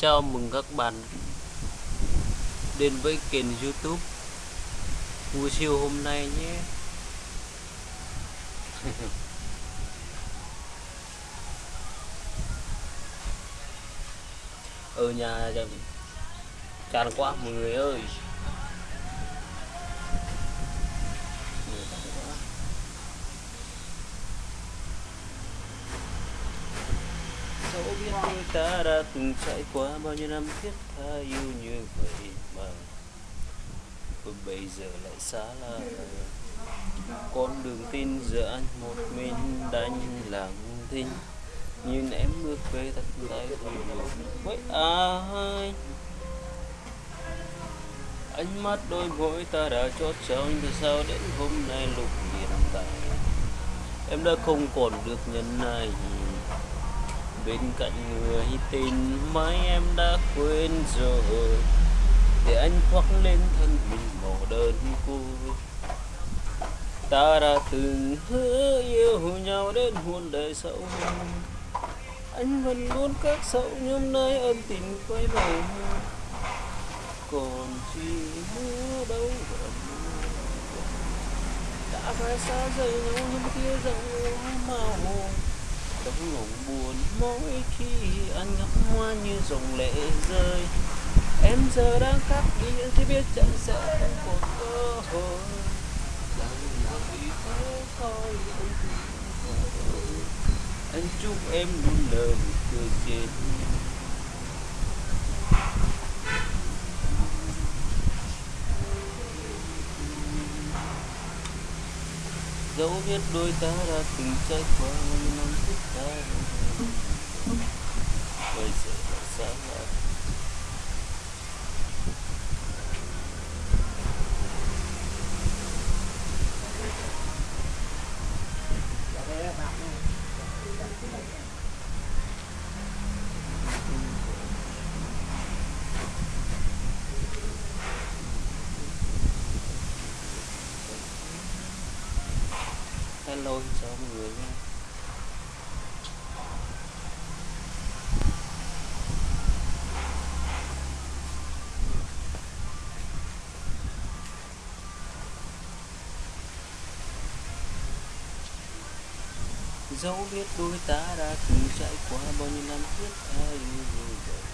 chào mừng các bạn đến với kênh youtube Ngủ siêu hôm nay nhé. Ở nhà chẳng quá, mọi người ơi. Dẫu biết đôi ta đã từng trải qua bao nhiêu năm thiết tha yêu như vậy mà và bây giờ lại xa lạ con đường tin giờ anh một mình đánh lặng thinh nhìn em bước về thật tay với ai ánh mắt đôi môi ta đã chót trong từ sao đến hôm nay lục hiện tại em đã không còn được nhân này bên cạnh người tình mãi em đã quên rồi. Để anh khoác lên thân mình màu đơn côi ta đã từng hứa yêu nhau đến muôn đời sau. Anh vẫn luôn các sâu nhưng nơi ân tình quay về. Còn chỉ mưa đâu đã phải xa rời nhau nhưng tia rộng màu hồn trong lòng buồn, mỗi khi anh ngắm hoa như dòng lệ rơi. Em giờ đang khác đi thì biết chẳng sẽ không còn cơ hội. Vì thế thôi anh chúc em luôn lời, cười trên dẫu biết đôi ta đã từng trải qua năm phút ta giờ là xa lạ hello chào mọi người nha. Dẫu biết đôi ta đã từng trải qua bao nhiêu năm thiết tha yêu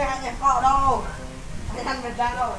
Đây tè nhà họ đâu. Thằng mình ra đâu